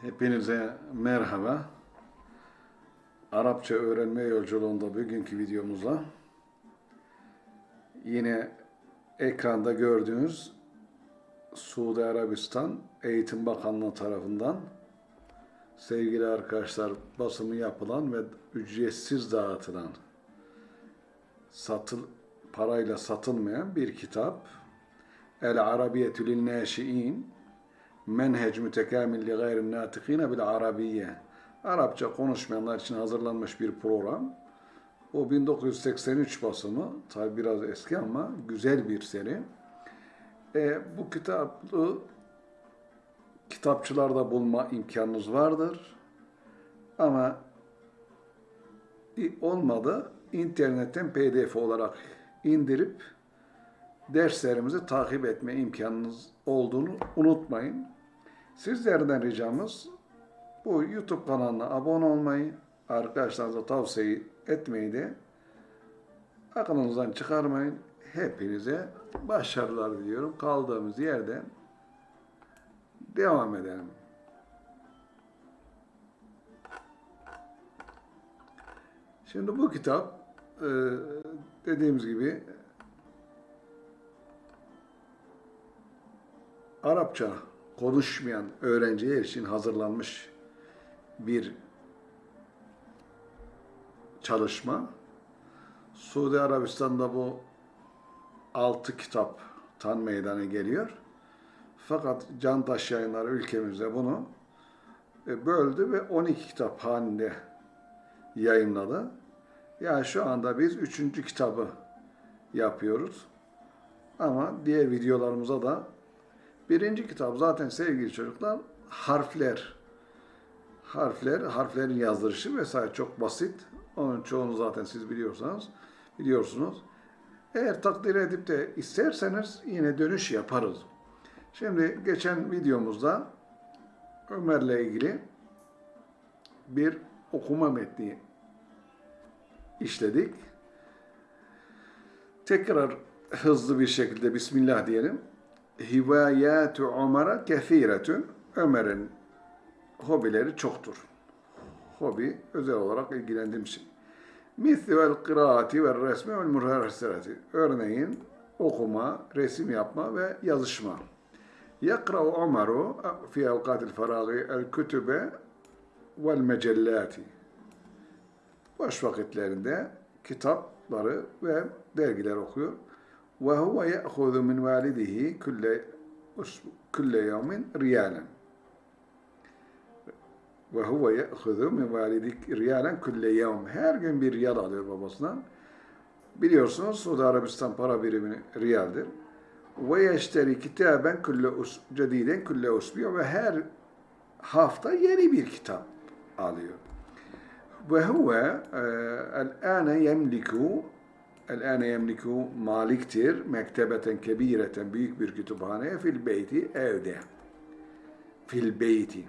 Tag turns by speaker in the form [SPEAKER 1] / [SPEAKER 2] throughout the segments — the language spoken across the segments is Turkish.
[SPEAKER 1] Hepinize merhaba. Arapça öğrenme yolculuğunda bugünkü videomuzla yine ekranda gördüğünüz Suudi Arabistan Eğitim Bakanlığı tarafından sevgili arkadaşlar basımı yapılan ve ücretsiz dağıtılan satıl parayla satılmayan bir kitap El Arabiyetü Naşiin Menhec Mütekamil li Gayrin Natikine bil Arabiye Arapça konuşmayanlar için hazırlanmış bir program. O 1983 basımı, tabi biraz eski ama güzel bir seri. E, bu kitabı kitapçılarda bulma imkanınız vardır. Ama olmadı internetten pdf olarak indirip derslerimizi takip etme imkanınız olduğunu unutmayın. Sizlerden ricamız bu YouTube kanalına abone olmayı, arkadaşlarınıza tavsiye etmeyi de aklınızdan çıkarmayın. Hepinize başarılar diliyorum. Kaldığımız yerden devam edelim. Şimdi bu kitap e, dediğimiz gibi Arapça konuşmayan öğrenciler için hazırlanmış bir çalışma. Suudi Arabistan'da bu altı kitap tan meydana geliyor. Fakat Cantaş yayınları ülkemizde bunu e, böldü ve 12 kitap halinde yayınladı. Yani şu anda biz üçüncü kitabı yapıyoruz. Ama diğer videolarımıza da birinci kitap zaten sevgili çocuklar harfler. Harfler, harflerin yazdırışı vesaire çok basit. Onun çoğunu zaten siz biliyorsanız biliyorsunuz. Eğer takdir edip de isterseniz yine dönüş yaparız. Şimdi geçen videomuzda Ömer'le ilgili bir okuma metni işledik. Tekrar hızlı bir şekilde Bismillah diyelim. Hivayatu Ömer'e kefiretün. Ömer'in hobileri çoktur. Hobi özel olarak ilgilendiğim şey. Mithlü kıraati ve resmi ve muharreserati. Örneğin okuma, resim yapma ve yazışma. Yakra'u Ömer'u fi evkatil faragi el kütübe vel mecellati. Boş vakitlerinde kitapları ve dergiler okuyor. Ve huve ye'huzu min validihi külle, külle yevmin riyalen. Ve huve ye'huzu min validik riyalen külle yevm. Her gün bir riyal alıyor babasından. Biliyorsunuz Suudi Arabistan para birimi riyaldir. Ve yeşteri kitaben külle cediden külle usbiyo ve her hafta yeni bir kitap alıyor. Ve huve el-ane yemliku el-ane yemliku maliktir mektebeten kebireten büyük bir kütüphane fil beyti evde. Fil beyti.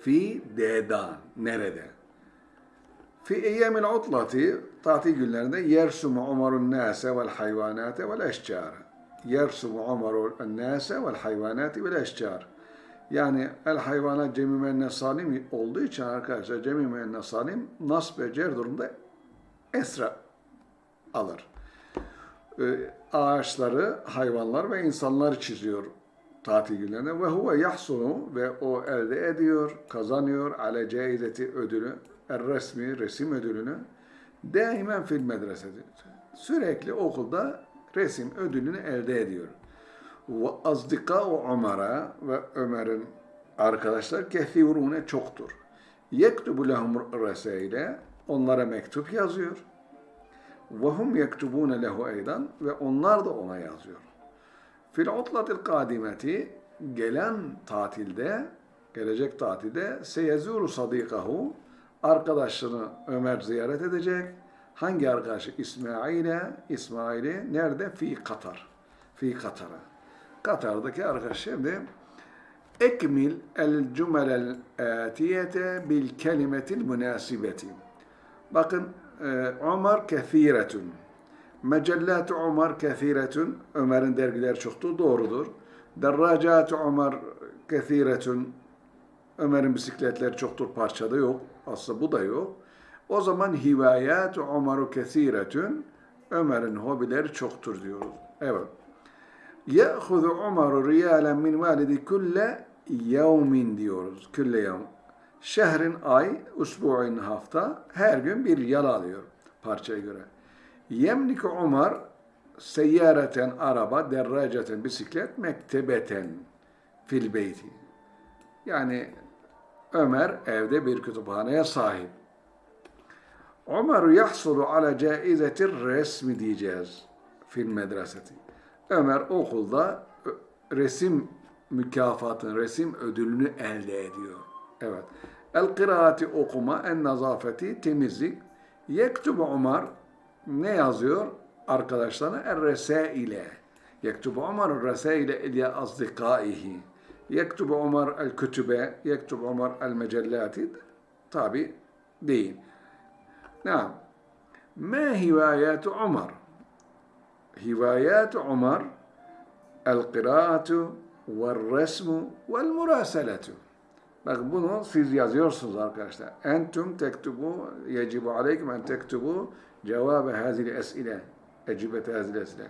[SPEAKER 1] Fi dedan. Nerede? Fi eyyemil utlati tatil günlerinde yersumu umarun nase vel hayvanate vel eşcar. Yersumu umarun nase vel hayvanate vel eşcar. Yani el hayvana cemi menne salim olduğu için arkadaşlar cemi menne salim nas ve cer durumda esra alır. Ee, ağaçları, hayvanlar ve insanlar çiziyor tatil günlerinde ve huve yahsunu ve o elde ediyor, kazanıyor ale caizeti ödülü, er resmi resim ödülünü daimen fil medreseti. Sürekli okulda resim ödülünü elde ediyor. Ve azdika Ömer'e ve Ömer'in arkadaşlar kethirune çoktur. Yektubu lehum reseyle onlara mektup yazıyor. Hum yektubune lehu eydan ve onlar da ona yazıyor. Fil utlatil kadimeti gelen tatilde, gelecek tatilde seyezuru sadikahu arkadaşını Ömer ziyaret edecek. Hangi arkadaşı? İsmail'e, İsmail'i nerede? Fi Katar. Fi Katar'a. Katar'daki arkadaş şimdi ekmil el cümelel atiyete bil. Bakın Ömer kethiretun. Mecellat Ömer kethiretun. Ömer'in dergileri çoktu. Doğrudur. Derracat Ömer kethiretun. Ömer'in bisikletleri çoktur parçada yok. Aslında bu da yok. O zaman hivayat Umaru kesiretün. Ömer'in hobileri çoktur diyoruz. Evet. Ye'huzu Umaru riyalen min validi kulle yevmin diyoruz. Külle yevm. Şehrin ay, usbu'in hafta, her gün bir yal alıyor parçaya göre. Yemliku Umar seyyareten araba, derraceten bisiklet, mektebeten fil beyti. Yani Ömer evde bir kütüphaneye sahip. Ömer yahsulu ala caizetir resmi diyeceğiz fil medreseti. Ömer okulda resim mükafatını, resim ödülünü elde ediyor. Evet. El kıraati okuma, en nazafeti temizlik. Yektubu Umar ne yazıyor? Arkadaşlarına er resaile. Yektubu Umar resaile ile azdikaihi. Yektubu Umar el kütübe, yektubu Umar el mecellati. Tabi değil. Naam. Ma hivayatu Umar? Hivayatu Umar el kıraatu ve'r resmu ve'l murasalatu. Bak bunu siz yazıyorsunuz arkadaşlar. Entum tektubu yecibu aleykum en tektubu cevabı hazil esile. Ecibet hazil esile.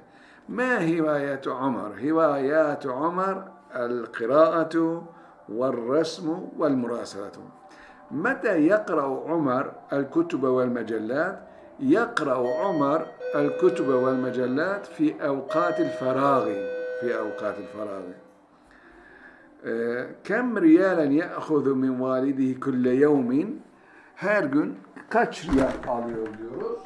[SPEAKER 1] Ma hivayatu Umar? Hivayatu Umar el-kıraatu والرسم والمراسلة متى يقرأ عمر الكتب والمجلات؟ يقرأ عمر الكتب والمجلات في أوقات الفراغ في أوقات الفراغ كم ريالا يأخذ من والده كل يوم her gün kaç riyal alıyor diyoruz.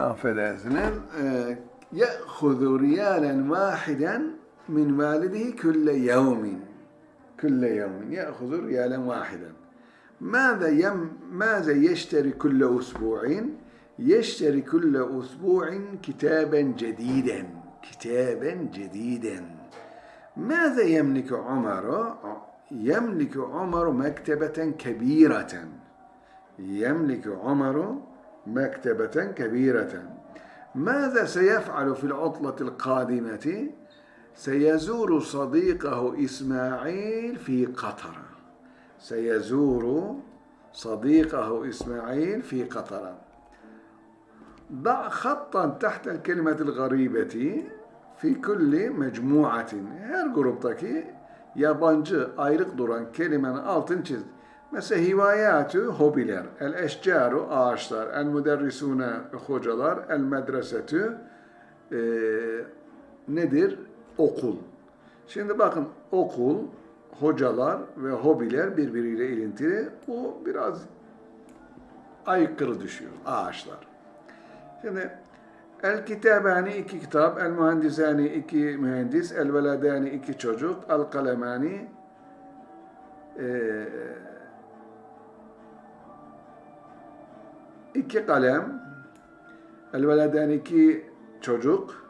[SPEAKER 1] Affedersiniz. يأخذ ريالا واحدا من والده كل يوم كل يوم يأخذ ريالا واحدا ماذا يم ماذا يشتري كل أسبوع يشتري كل أسبوع كتابا جديدا كتابا جديدا. ماذا يملك عمر؟ يملك عمر مكتبة كبيرة. يملك عمر مكتبة كبيرة. ماذا سيفعل في العطلة القادمة؟ سيزور صديقه إسماعيل في قطر. سيزور صديقه إسماعيل في قطر. ضع خطا تحت الكلمة الغريبة في كل مجموعة her gruptaki yabancı ayrık duran kelimenin altını çiz. Mesela hivayatü hobiler, el eşcaru ağaçlar, el müderrisune hocalar, el medresetü e, nedir? Okul. Şimdi bakın okul, hocalar ve hobiler birbiriyle ilintili. Bu biraz aykırı düşüyor. Ağaçlar. Şimdi el kitabani iki kitap, el mühendisani iki mühendis, el veladani iki çocuk, el kalemani e, iki kalem, el veladani iki çocuk,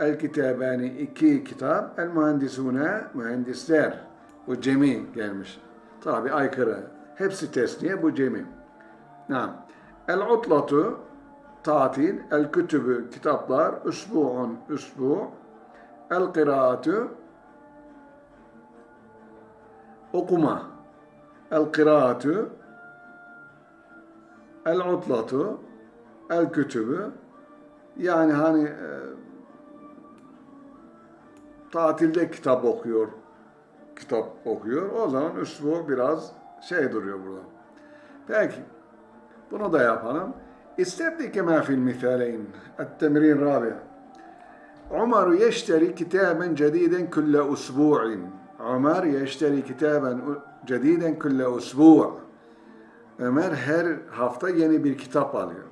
[SPEAKER 1] el kitabani iki kitap, el mühendisune mühendisler. Bu cemi gelmiş. Tabi aykırı. Hepsi tesniye, bu cemi. Nam. El utlatu tatil, el kütübü kitaplar, üsbu'un üsbu, el kıraatü okuma, el kıraatü el utlatu el kütübü yani hani e, tatilde kitap okuyor kitap okuyor. O zaman üslubu biraz şey duruyor burada. Peki. Bunu da yapalım. استبدي كما في المثالين التمرين الرابع عمر يشتري كتابا جديدا كل أسبوع عمر يشتري كتابا جديدا كل أسبوع Ömer her hafta yeni bir kitap alıyor.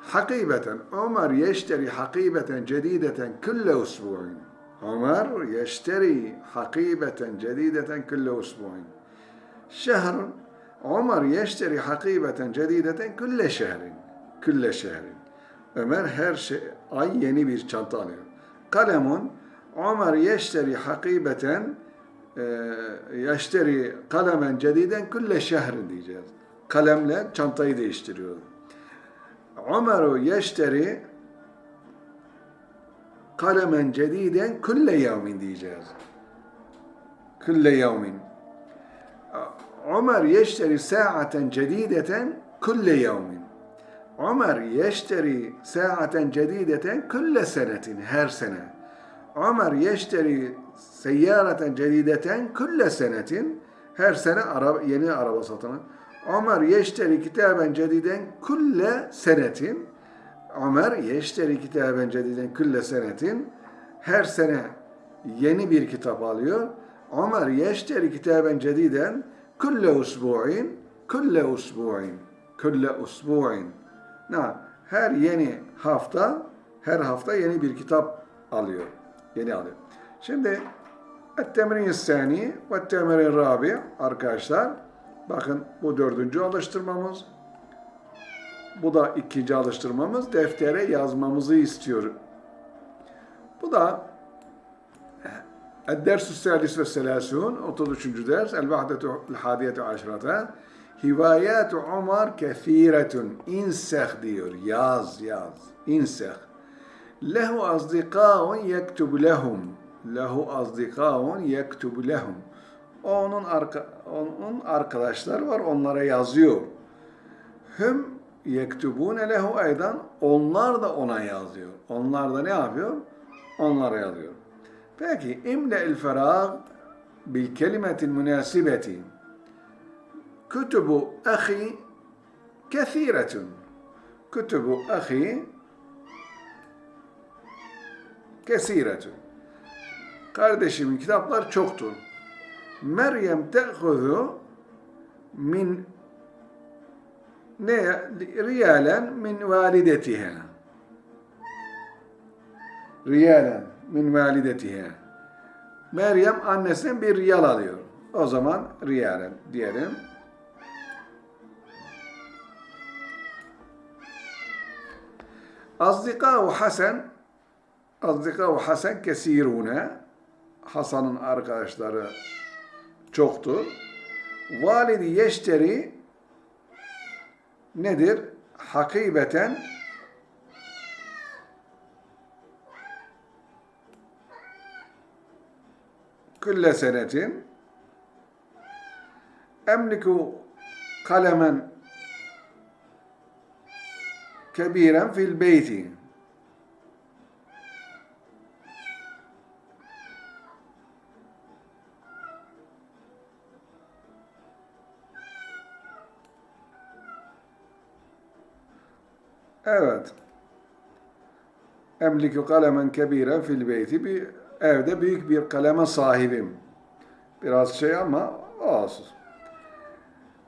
[SPEAKER 1] Hakibeten Ömer yeşteri hakibeten cedideten külle usbu'in. Ömer yeşteri hakibeten cedideten külle usbu'in. Şehrun Ömer yeşteri hakibeten cedideten külle şehrin. Külle şehrin. Ömer her şey, ay yeni bir çanta alıyor. Kalemun Ömer yeşteri hakibeten yeşteri kalemen cediden külle şehrin diyeceğiz. Kalemle çantayı değiştiriyor. Ömer yeşteri kalemen cediden külle yevmin diyeceğiz. Külle yevmin. Ömer yeşteri saaten cedideten külle yevmin. Ömer yeşteri saaten cedideten külle senetin her sene. Ömer yeşteri seyyareten cedideten külle senetin her sene araba, yeni araba satını. Ömer yeşteri kitaben cediden külle senetin. Ömer yeşteri kitaben cediden külle senetin. Her sene yeni bir kitap alıyor. Ömer yeşteri kitaben cediden Külle usbu'in, külle usbu'in, külle usbu'in. Her yeni hafta, her hafta yeni bir kitap alıyor. Yeni alıyor. Şimdi Temrin Sani ve Temrin Rabi arkadaşlar. Bakın bu dördüncü alıştırmamız. Bu da ikinci alıştırmamız. Deftere yazmamızı istiyor. Bu da Ed-Dersü Salis ve Selasun, 33. ders, El-Vahdetul Hadiyetu Aşrata, Hivayat-u Umar kefiretun, inseh diyor, yaz yaz, inseh. Lehu azdikaun yektubu lehum, lehu azdikaun yektubu lehum. Onun, arka, onun arkadaşlar var, onlara yazıyor. Hüm yektubune lehu aydan, onlar da ona yazıyor. Onlar da ne yapıyor? Onlara yazıyor. Peki imle'il ferag bil kelimetil münasibeti. Kütübü ahi kethiretun. Kütübü ahi kesiretun. Kardeşimin kitaplar çoktur. Meryem te'hudu min ne riyalen min validetiha. Riyalen min validetiha. Meryem annesinden bir riyal alıyor. O zaman riyalen diyelim. Azdikâhu Hasan Azdikâhu Hasan kesirune Hasan'ın arkadaşları çoktur. Validi yeşteri nedir? Hakibeten külle senetin emliku kalemen kebiren fil beyti. Evet. Emliku kalemen kebiren fil beyti. Evde büyük bir kaleme sahibim. Biraz şey ama olsun.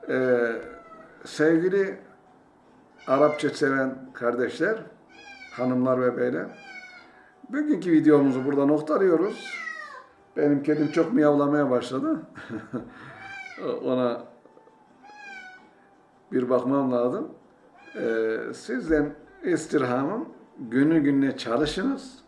[SPEAKER 1] Ee, sevgili Arapça seven kardeşler, hanımlar ve beyler. Bugünkü videomuzu burada noktalıyoruz. Benim kedim çok miyavlamaya başladı. Ona bir bakmam lazım. Ee, sizden istirhamım günü gününe çalışınız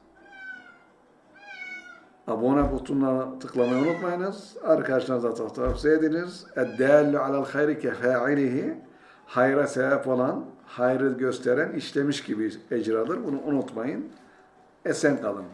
[SPEAKER 1] abone butonuna tıklamayı unutmayınız. Arkadaşlarınıza tavsiye ediniz. Eddellü alel hayri kefailihi hayra sebep olan, hayrı gösteren işlemiş gibi ecradır. Bunu unutmayın. Esen kalın.